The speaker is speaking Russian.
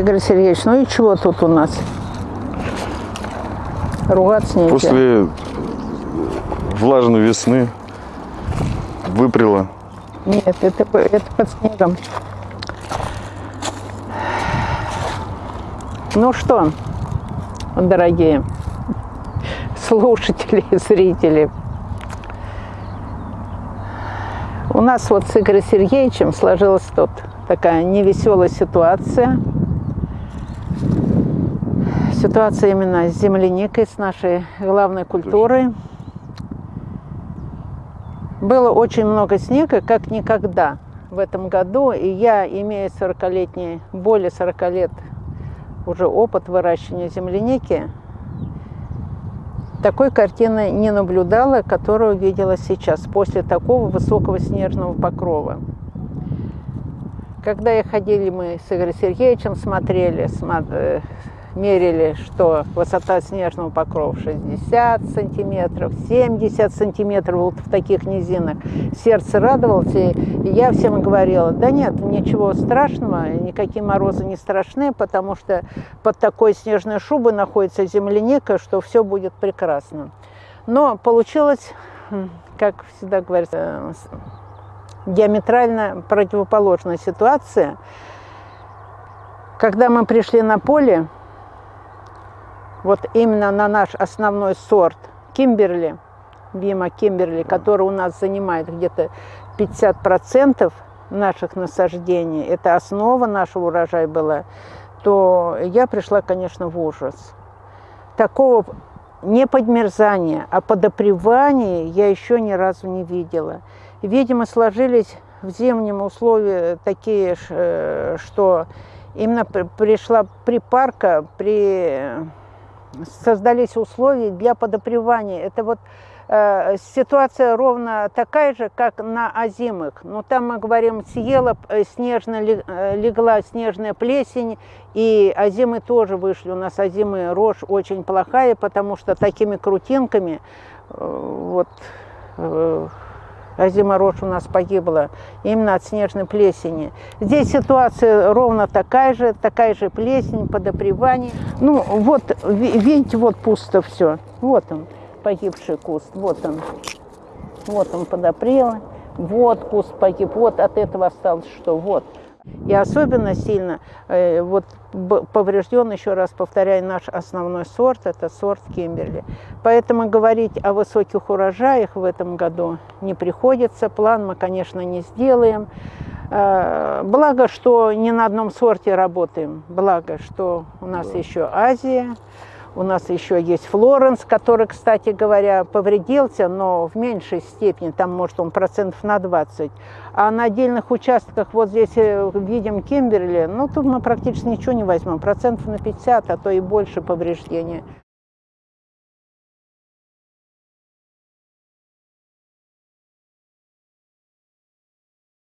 Игорь Сергеевич, ну и чего тут у нас? Ругаться нельзя. После влажной весны выпрела. Нет, это, это под снегом. Ну что, дорогие слушатели и зрители, у нас вот с Игорем Сергеевичем сложилась тут такая невеселая ситуация. Ситуация именно с земляникой, с нашей главной культурой. Было очень много снега, как никогда в этом году. И я, имея 40-летний, более 40 лет уже опыт выращивания земляники, такой картины не наблюдала, которую видела сейчас, после такого высокого снежного покрова. Когда я ходили, мы с Игорем Сергеевичем смотрели, сма- э, мерили, что высота снежного покрова 60 сантиметров, 70 сантиметров вот в таких низинах. Сердце радовалось, и я всем говорила, да нет, ничего страшного, никакие морозы не страшны, потому что под такой снежной шубой находится земляника, что все будет прекрасно. Но получилось, как всегда говорится, диаметрально противоположная ситуация. Когда мы пришли на поле, вот именно на наш основной сорт Кимберли, Бима Кимберли, который у нас занимает где-то 50% наших насаждений, это основа нашего урожая была, то я пришла, конечно, в ужас. Такого не подмерзания, а подопревания я еще ни разу не видела. Видимо, сложились в зимнем условия такие, э, что именно при- пришла припарка, при создались условия для подопревания. Это вот э, ситуация ровно такая же, как на озимых. Но там мы говорим, съела э, снежно, э, легла снежная плесень, и озимы тоже вышли. У нас озимая рожь очень плохая, потому что такими крутинками э, вот э, озима рожь у нас погибла именно от снежной плесени. Здесь ситуация ровно такая же, такая же плесень, подопревание. Ну вот, ви- видите, вот пусто все. Вот он, погибший куст, вот он. Вот он подопрел, вот куст погиб, вот от этого осталось что, вот. И особенно сильно э, вот поврежден, еще раз повторяю, наш основной сорт, это сорт Кимберли. Поэтому говорить о высоких урожаях в этом году не приходится. План мы, конечно, не сделаем. Э, Благо, что не на одном сорте работаем. Благо, что у нас еще Азия, у нас еще есть Флоренс, который, кстати говоря, повредился, но в меньшей степени, там, может, он процентов на 20. А на отдельных участках, вот здесь э, видим Кимберли, ну, тут мы практически ничего не возьмем, процентов на 50, а то и больше повреждения.